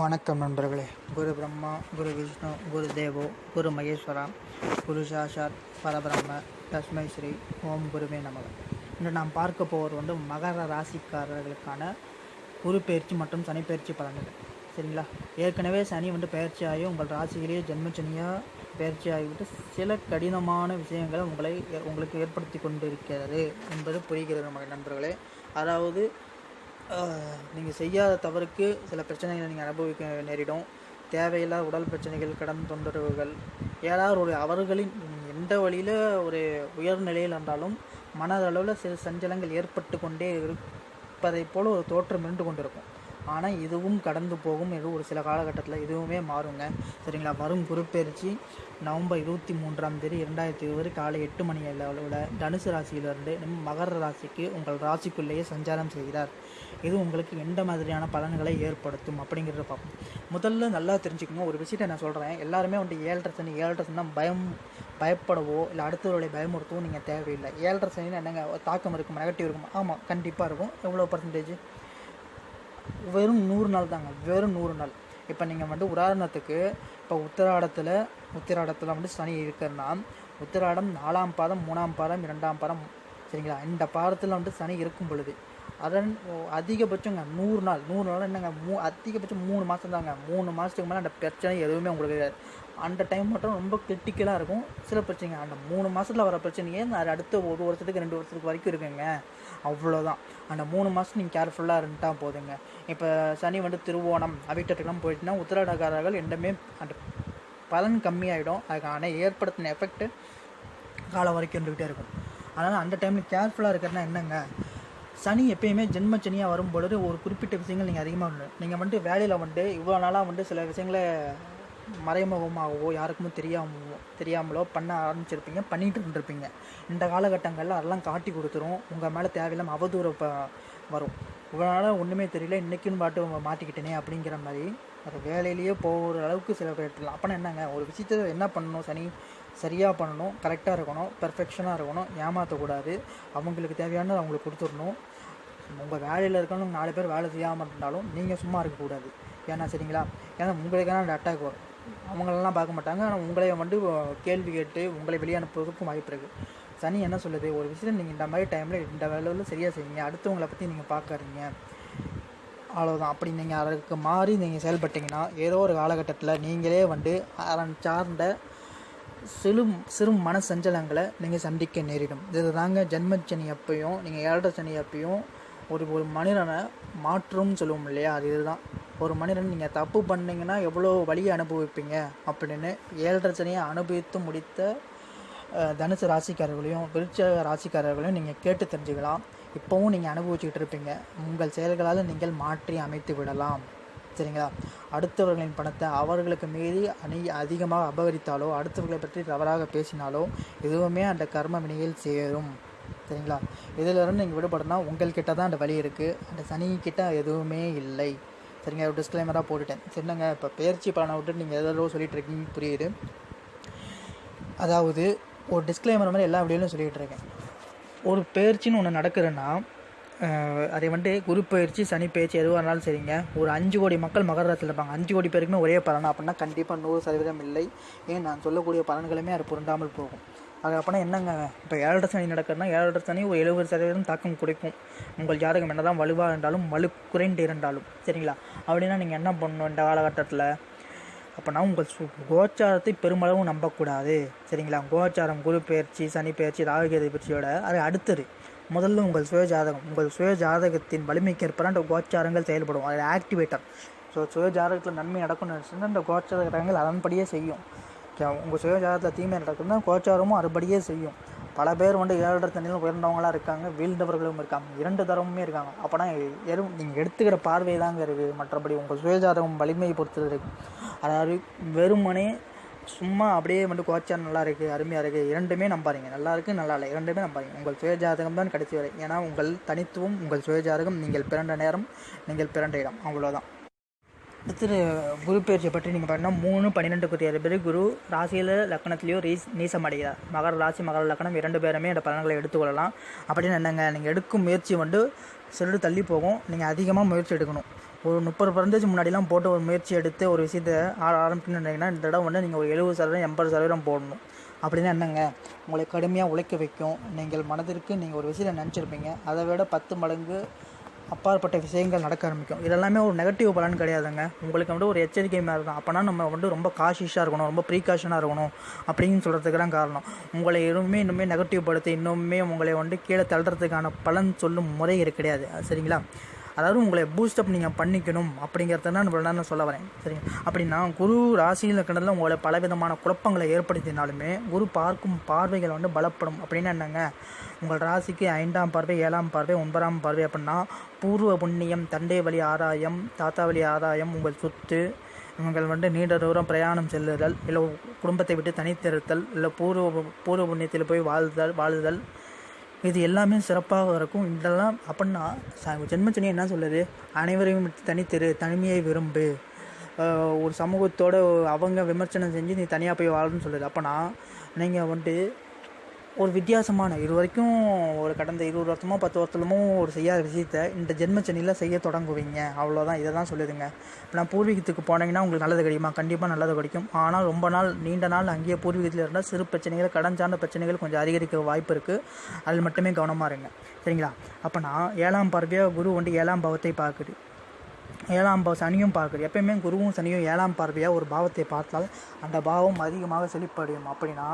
வணக்கம் நண்பர்களே. குரு பிரம்மா குரு விஷ்ணு குரு தேவோ குரு மகேஸ்வரா குரு சாஷாத் பரபிரம்ம தஸ்மை ஸ்ரீ ஓம் குருவே நமக. இன்று நாம் பார்க்க போவது வந்து மகர ராசிக்காரர்களுக்கான குரு பயிற்சி மற்றும் சனி பயிற்சி பலன்கள். சரிங்களா? ஏற்கனவே சனி வந்து பயிற்சியாகி உங்கள் ராசியிலேயே ஜென்மச்சனியாக பயிற்சி ஆகிவிட்டு சில கடினமான விஷயங்களை உங்களை உங்களுக்கு ஏற்படுத்தி கொண்டிருக்கிறது என்பது புரிகிறது நம்ம நண்பர்களே. அதாவது நீங்கள் செய்யாத தவறுக்கு சில பிரச்சனைகளை நீங்கள் அனுபவிக்க நேரிடும். தேவையில்லாத உடல் பிரச்சனைகள் கடன் தொந்தரவுகள் ஏதாவது ஒரு அவர்களின் எந்த வழியில் ஒரு உயர்நிலையில் இருந்தாலும் மனதளவில் சில சஞ்சலங்கள் ஏற்பட்டு கொண்டே இருப்பதைப் போல் ஒரு தோற்றம் இருந்து கொண்டிருக்கும். ஆனால் இதுவும் கடந்து போகும். இது ஒரு சில காலகட்டத்தில் இதுவுமே மாறுங்க. சரிங்களா? வரும் குருப்பெயர்ச்சி நவம்பர் இருபத்தி மூன்றாம் தேதி இரண்டாயிரத்தி இருபது காலை எட்டு மணி அளவில் தனுசு ராசியிலிருந்து மகர ராசிக்கு உங்கள் ராசிக்குள்ளேயே சஞ்சாரம் செய்கிறார். இது உங்களுக்கு எந்த மாதிரியான பலன்களை ஏற்படுத்தும் அப்படிங்கிறத பார்ப்போம். முதல்ல நல்லா தெரிஞ்சுக்கணும். ஒரு விஷயத்தை நான் சொல்கிறேன் எல்லாருமே வந்து ஏழரை சனி ஏழரை சனி தான் பயம் பயப்படவோ இல்லை அடுத்தவருடைய பயமுறுத்தவோ நீங்கள் தேவையில்லை. ஏழரை சனின்னு என்னங்க? தாக்கம் இருக்கும் நெகட்டிவ் இருக்கும். ஆமாம் கண்டிப்பாக இருக்கும். எவ்வளோ பர்சன்டேஜ் வெறும் நூறு நாள் தாங்க. வெறும் நூறு நாள். இப்போ நீங்கள் வந்து உதாரணத்துக்கு இப்போ உத்திராடத்தில் உத்திராடத்தில் வந்து சனி இருக்கிறன்னா உத்திராடம் நாலாம் பாதம் மூணாம் பாதம் இரண்டாம் பாதம் சரிங்களா? இந்த பாதத்தில் வந்து சனி இருக்கும் பொழுது அதன் அதிகபட்சங்க நூறு நாள். நூறு நாள் என்னங்க மூ அதிகபட்சம் மூணு மாதம் தாங்க. மூணு மாதத்துக்கு மேலே அந்த பிரச்சனை எதுவுமே உங்களுக்கு கிடையாது. அந்த டைம் மட்டும் ரொம்ப கிரிட்டிக்கலாக இருக்கும். சில பிரச்சனைங்க அந்த மூணு மாதத்தில் வர பிரச்சனையே அடுத்த ஒரு வருஷத்துக்கு ரெண்டு வருஷத்துக்கு வரைக்கும் இருக்குங்க. அவ்வளோதான் அந்த மூணு மாதம் நீங்கள் கேர்ஃபுல்லாக இருந்துட்டால் போதுங்க. இப்போ சனி வந்து திருவோணம் அவிட்டத்துக்கெல்லாம் போயிட்டுனா உத்திராடக்காரர்கள் எந்தமே அந்த பலன் கம்மியாயிடும். அதுக்கான ஏற்படுத்தின எஃபெக்ட்டு காலம் வரைக்கும் இருந்துக்கிட்டே இருக்கும். அதனால் அந்த டைமில் கேர்ஃபுல்லாக இருக்கிறதுனா என்னங்க சனி எப்பயுமே ஜென்ம சனியாக வரும் பொழுது ஒரு குறிப்பிட்ட விஷயங்கள் நீங்கள் அதிகமாக நீங்கள் வந்துட்டு வேலையில் வந்துட்டு இவ்வளோ நாளாக வந்துட்டு சில விஷயங்களை மறைமுகமாகவோ யாருக்குமே தெரியாமவோ தெரியாமலோ பண்ண ஆரம்பிச்சிருப்பீங்க பண்ணிகிட்டு இருந்திருப்பீங்க. இந்த காலகட்டங்களில் அதெல்லாம் காட்டி கொடுத்துரும். உங்கள் மேலே தேவையில்லாமல் அவதூறு வரும். இவ்வளோ நாளாக ஒன்றுமே தெரியல இன்றைக்குன்னு பாட்டு மாட்டிக்கிட்டேனே அப்படிங்கிற மாதிரி. அது வேலையிலேயே போகிற அளவுக்கு சில பேர் அப்போனா என்னங்க? ஒரு விஷயத்தை என்ன பண்ணணும் சனி? சரியாக பண்ணணும் கரெக்டாக இருக்கணும் பெர்ஃபெக்ஷனாக இருக்கணும் ஏமாற்றக்கூடாது அவங்களுக்கு தேவையானது அவங்களுக்கு கொடுத்துடணும். உங்கள் வேலையில் இருக்கணும் நாலு பேர் வேலை செய்யாமல் இருந்தாலும் நீங்கள் சும்மா இருக்கக்கூடாது ஏன்னா சரிங்களா? ஏன்னா உங்களுக்கான அந்த அட்டாக் வரும். அவங்களெல்லாம் பார்க்க மாட்டாங்க. ஆனால் உங்களை வந்து கேள்வி கேட்டு உங்களை வெளியே அனுப்புவதற்கும் வாய்ப்பு இருக்குது சனி என்ன சொல்லுது? ஒரு விஷயம் நீங்கள் இந்த மாதிரி டைமில் இந்த வேலையில் சரியாக செய்யுங்க அடுத்தவங்களை பற்றி நீங்கள் பார்க்குறீங்க அவ்வளோதான் அப்படி நீங்கள் அதற்கு மாறி நீங்கள் செயல்பட்டீங்கன்னா ஏதோ ஒரு காலகட்டத்தில் நீங்களே வந்து அதன் சார்ந்த சிறு சிறு மன சஞ்சலங்களை நீங்கள் சந்திக்க நேரிடும். இது தாங்க ஜென்மச்சனி அப்பையும் நீங்கள் ஏழரை சனி அப்பையும் ஒரு ஒரு மனிதனை மாற்றும்னு சொல்லுவோம் இல்லையா? அது இதுதான். ஒரு மனிதன் நீங்கள் தப்பு பண்ணிங்கன்னா எவ்வளோ வழியை அனுபவிப்பீங்க? அப்படின்னு ஏழரை சனியை அனுபவித்து முடித்த தனுசு ராசிக்காரர்களையும் விருட்ச ராசிக்காரர்களையும் நீங்கள் கேட்டு தெரிஞ்சுக்கலாம். இப்போவும் நீங்கள் அனுபவிச்சுக்கிட்டு இருப்பீங்க. உங்கள் செயல்களால் நீங்கள் மாற்றி அமைத்து விடலாம். சரிங்களா? அடுத்தவர்களின் பணத்தை அவர்களுக்கு மீறி அணி அதிகமாக அபகரித்தாலோ அடுத்தவர்களை பற்றி தவறாக பேசினாலோ எதுவுமே அந்த கர்ம வினையில் சேரும். சரிங்களா? இதிலிருந்து நீங்கள் விடுபடனா உங்கள்கிட்ட தான் அந்த வழி இருக்குது அந்த சனிக்கிட்ட எதுவுமே இல்லை. சரிங்க ஒரு டிஸ்க்ளைமராக போட்டுட்டேன். சரிங்க இப்போ பயிற்சி பலனை விட்டு நீங்கள் எதோ சொல்லிட்டு இருக்கீங்க புரியுது. அதாவது ஒரு டிஸ்க்ளைமர் மாதிரி எல்லா வீடியோலையும் சொல்லிகிட்டு இருக்கேன். ஒரு பயிற்சின்னு ஒன்று நடக்குதுன்னா அதை வந்துட்டு குரு பயிற்சி சனி பயிற்சி எதுவாக இருந்தாலும் சரிங்க. ஒரு அஞ்சு கோடி மக்கள் மகர ராசியில் இருப்பாங்க. அஞ்சு கோடி பேருக்குமே ஒரே பலன் அப்படின்னா கண்டிப்பாக நூறு சதவீதம் இல்லை. ஏன் நான் சொல்லக்கூடிய பலன்களுமே அது பொருந்தாமல் போகும். அது அப்படின்னா என்னங்க? இப்போ ஏழரை சனி நடக்குதுன்னா ஏழரை சனி ஒரு எழுபது சதவீதம் தாக்கம் குறைக்கும். உங்கள் ஜாதகம் என்னதான் வலுவாக இருந்தாலும் வலு குறைந்து இருந்தாலும். சரிங்களா? அப்படின்னா நீங்கள் என்ன பண்ணணும் இந்த காலகட்டத்தில்? அப்போனா உங்கள் சு கோச்சாரத்தை பெருமளவும் நம்பக்கூடாது. சரிங்களா? கோச்சாரம் குரு பயிற்சி சனி பயிற்சி ராகுகேது பயிற்சியோட அது அடுத்தது. முதல்ல உங்கள் சுய ஜாதகம் உங்கள் சுய ஜாதகத்தின் அந்த கோச்சாரங்கள் செயல்படும். அது ஆக்டிவேட்டர் ஸோ சுய ஜாதகத்தில் நன்மை நடக்கும்னு நினச்சுன்னா அந்த கோச்சாரங்கள் அதன்படியே செய்யும். உங்கள் சுய ஜாதகத்தில் தீமை நடக்குதுன்னா கோச்சாரமும் அதுபடியே செய்யும். பல பேர் வந்து ஏழரை தண்ணியில் உயர்ந்தவங்களாம் இருக்காங்க வீழ்ந்தவர்களும் இருக்காங்க இரண்டு தரமுமே இருக்காங்க. அப்போனா எரும் நீங்கள் எடுத்துக்கிற பார்வை தாங்க இருக்குது மற்றபடி உங்கள் சுயஜாதகம் வலிமையை பொறுத்தது இருக்குது அதாவது வெறுமனே சும்மா அப்படியே வந்து கோச்சார் நல்லா இருக்குது அருமையாக இருக்குது இரண்டுமே நம்பாதீங்க. நல்லா இருக்குது நல்லா இல்லை. இரண்டுமே நம்பாதீங்க. உங்கள் சுயஜாதகம் தான் கடைசி வரை. ஏன்னா உங்கள் தனித்துவம் உங்கள் சுயஜாதகம் நீங்கள் பிறந்த நேரம் நீங்கள் பிறந்த இடம். அவ்வளோதான் அடுத்தது குரு பயிற்சியை பற்றி நீங்கள் பார்த்தீங்கன்னா மூணு பன்னிரெண்டு குத்தியாறு பேர் குரு ராசியில் லக்கணத்துலேயோ ரீஸ் நீசம் அடைகிறார். மகர ராசி மகர லக்கணம் இரண்டு பேருமே இந்த பலன்களை எடுத்துக்கொள்ளலாம். அப்படின்னு என்னங்க நீங்கள் எடுக்கும் முயற்சி வந்து சிறிது தள்ளி போகும். நீங்கள் அதிகமாக முயற்சி எடுக்கணும். ஒரு முப்பது பர்சன்டேஜ் முன்னாடிலாம் போட்டு ஒரு முயற்சி எடுத்து ஒரு விஷயத்தை ஆ ஆரம்பிக்கணுன்னா இந்த தடவை வந்து நீங்கள் ஒரு எழுபது சதவீதம் எண்பது சதவீதம் போடணும். அப்படின்னா என்னங்க? உங்களை கடுமையாக உழைக்க வைக்கும். நீங்கள் மனதிற்கு நீங்கள் ஒரு விஷயத்தை நினச்சிருப்பீங்க. அதை விட பத்து மடங்கு அப்பாற்பட்ட விஷயங்கள் நடக்க ஆரம்பிக்கும். இதெல்லாமே ஒரு நெகட்டிவ் பலன் கிடையாதுங்க. உங்களுக்கு வந்து ஒரு எச்சரிக்கை மாதிரி இருக்கும் அப்போனா நம்ம வந்து ரொம்ப காஷியஸாக இருக்கணும். ரொம்ப ப்ரீகாஷனாக இருக்கணும். அப்படின்னு சொல்கிறதுக்கு தான் காரணம். உங்களை இன்னுமே இன்னுமே நெகட்டிவ் படுத்தி இன்னுமே உங்களை வந்து கீழே தள்ளுறதுக்கான பலன் சொல்லும் முறை கிடையாது. சரிங்களா? அதாவது உங்களை பூஸ்டப் நீங்கள் பண்ணிக்கணும் அப்படிங்கிறத தான் இவ்வளோ நேரம் நான் சொல்ல வரேன். சரிங்க? அப்படின்னா குரு ராசியில் இருக்கிறதுல உங்களை பலவிதமான குழப்பங்களை ஏற்படுத்தினாலுமே குரு பார்க்கும் பார்வைகள் வந்து பலப்படும். அப்படின்னு என்னங்க? உங்கள் ராசிக்கு ஐந்தாம் பார்வை ஏழாம் பார்வை ஒன்பதாம் பார்வை அப்படின்னா பூர்வ புண்ணியம் தண்டை வழி ஆதாயம் தாத்தா வழி ஆதாயம் உங்கள் சொத்து இவங்கள் வந்து நீண்ட தூரம் பிரயாணம் செல்லுதல் இல்லை குடும்பத்தை விட்டு தனித்திருத்தல் இல்லை பூர்வ பூர்வ புண்ணியத்தில் போய் வாழ்தல் வாழுதல் இது எல்லாமே சிறப்பாக இருக்கும். இதெல்லாம் அப்படின்னா ஜென்மச்சனி என்ன சொல்லுது? அனைவரையும் தனித்தெரு தனிமையை விரும்பு. ஒரு சமூகத்தோட அவங்க விமர்சனம் செஞ்சு நீ தனியாக போய் வாழணும்னு சொல்லுது. அப்போனா நீங்கள் வந்துட்டு ஒரு வித்தியாசமான இது வரைக்கும் ஒரு கடந்த இருபது வருஷமோ பத்து வருஷமோ ஒரு செய்யாத விஷயத்த இந்த ஜென்மச்சனியில் செய்ய தொடங்குவீங்க. அவ்வளோதான் இதை தான் சொல்லிடுங்க. இப்போ நான் பூர்வீகத்துக்கு போனீங்கன்னா உங்களுக்கு நல்லது கிடைக்குமா? கண்டிப்பாக நல்லது கிடைக்கும். ஆனால் ரொம்ப நாள் நீண்ட நாள் அங்கேயே பூர்வீகத்தில் இருந்தால் சிறு பிரச்சனைகள் கடன் சார்ந்த பிரச்சனைகள் கொஞ்சம் அதிகரிக்க வாய்ப்பு இருக்குது அதில் மட்டுமே கவனமாக இருங்க. சரிங்களா? அப்போ நான் ஏழாம் பார்வையாக குரு வந்து ஏழாம் பாவத்தை பார்க்குது. ஏழாம் பாவ சனியும் பார்க்குது. எப்பயுமே குருவும் சனியும் ஏழாம் பார்வையாக ஒரு பாவத்தை பார்த்தால் அந்த பாவம் அதிகமாக செழிப்படையும். அப்படின்னா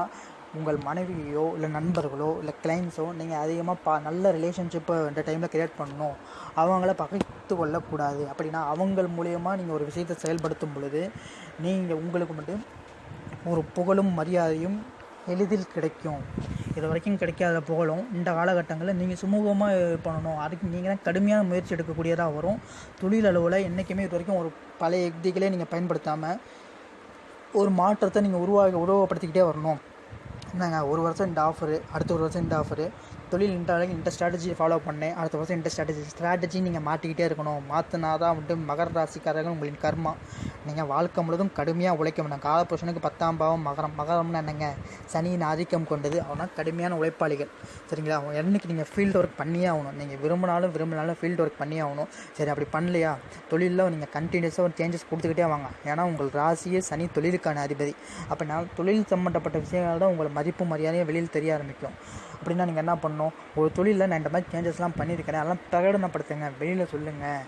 உங்கள் மனைவியோ இல்லை நண்பர்களோ இல்லை கிளைண்ட்ஸோ நீங்கள் அதிகமாக பா நல்ல ரிலேஷன்ஷிப்பை இந்த டைமில் க்ரியேட் பண்ணணும். அவங்கள பகைத்து கொள்ளக்கூடாது. அப்படின்னா அவங்கள் மூலியமாக நீங்கள் ஒரு விஷயத்தை செயல்படுத்தும் பொழுது நீங்கள் உங்களுக்கு மட்டும் ஒரு புகழும் மரியாதையும் எளிதில் கிடைக்கும். இது வரைக்கும் கிடைக்காத புகழும் இந்த காலகட்டங்களில் நீங்கள் சுமூகமாக பண்ணணும். அதுக்கு நீங்கள் தான் கடுமையான முயற்சி எடுக்கக்கூடியதாக வரும். தொழில் அளவில் என்றைக்குமே இது வரைக்கும் ஒரு பழைய யுக்திகளே நீங்கள் பயன்படுத்தாமல் ஒரு மாற்றத்தை நீங்கள் உருவாக உருவப்படுத்திக்கிட்டே வரணும். என்னங்க ஒரு வருஷம் இந்த ஆஃபரு அடுத்த ஒரு வருஷம் இந்த ஆஃபரு தொழில் இந்த அளவுக்கு இந்த ஸ்ட்ராட்டஜி ஃபாலோ பண்ணேன். அடுத்த வருஷம் இந்த ஸ்ட்ராட்டஜி ஸ்ட்ராட்டஜி நீங்கள் மாற்றிக்கிட்டே இருக்கணும். மாற்றினா தான் வந்துட்டு மகர ராசிக்காரர்கள் உங்களின் கர்மா. நீங்கள் வாழ்க்கை முழுதும் கடுமையாக உழைக்க வேண்டாம். காலப்புருஷனுக்கு பத்தாம் பாவம் மகரம். மகரம்னு என்னங்க? சனியின் ஆதிக்கம் கொண்டது. அவனா கடுமையான உழைப்பாளிகள். சரிங்களா? அவன் என்னைக்கு நீங்கள் ஃபீல்டு ஒர்க் பண்ணியே ஆகணும். நீங்கள் விரும்பினாலும் விரும்பினாலும் ஃபீல்டு ஒர்க் பண்ணியே ஆகணும். சரி அப்படி பண்ணலையா? தொழிலில் நீங்கள் கண்டினியூஸாக ஒரு சேஞ்சஸ் கொடுத்துக்கிட்டே வாங்க. ஏன்னா உங்கள் ராசியே சனி தொழிலுக்கான அதிபதி. அப்படின்னா தொழில் சம்மந்தப்பட்ட விஷயங்கள் தான் உங்களை மதிப்பு மரியாதையும் வெளியில் தெரிய ஆரம்பிக்கும். அப்படின்னா நீங்கள் என்ன பண்ணணும்? ஒரு தொழிலில் நான் இந்த மாதிரி சேஞ்சஸ்லாம் பண்ணியிருக்கிறேன் அதெல்லாம் பிரகடனப்படுத்துங்க. வெளியில் சொல்லுங்கள்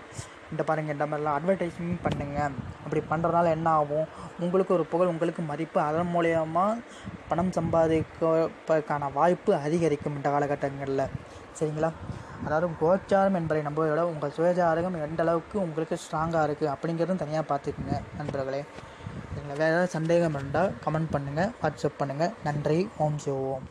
இந்த பாருங்கள் இந்த மாதிரிலாம் அட்வர்டைஸ்மெண்ட் பண்ணுங்கள் அப்படி பண்ணுறதுனால என்ன ஆகும்? உங்களுக்கு ஒரு புகழ் உங்களுக்கு மதிப்பு அதன் மூலயமா பணம் சம்பாதிப்பதற்கான வாய்ப்பு அதிகரிக்கும் இந்த காலகட்டங்களில். சரிங்களா? அதாவது கோச்சாரம் என்பதை நம்பதை உங்கள் சுயஜாதகம் எந்த அளவுக்கு உங்களுக்கு ஸ்ட்ராங்காக இருக்குது அப்படிங்கிறதும் தனியாக பார்த்துக்குங்க நண்பர்களே. சரிங்களா? வேறு ஏதாவது சந்தேகம் இருந்தால் கமெண்ட் பண்ணுங்கள் வாட்ஸ்அப் பண்ணுங்கள் நன்றி ஓம் சிவோம்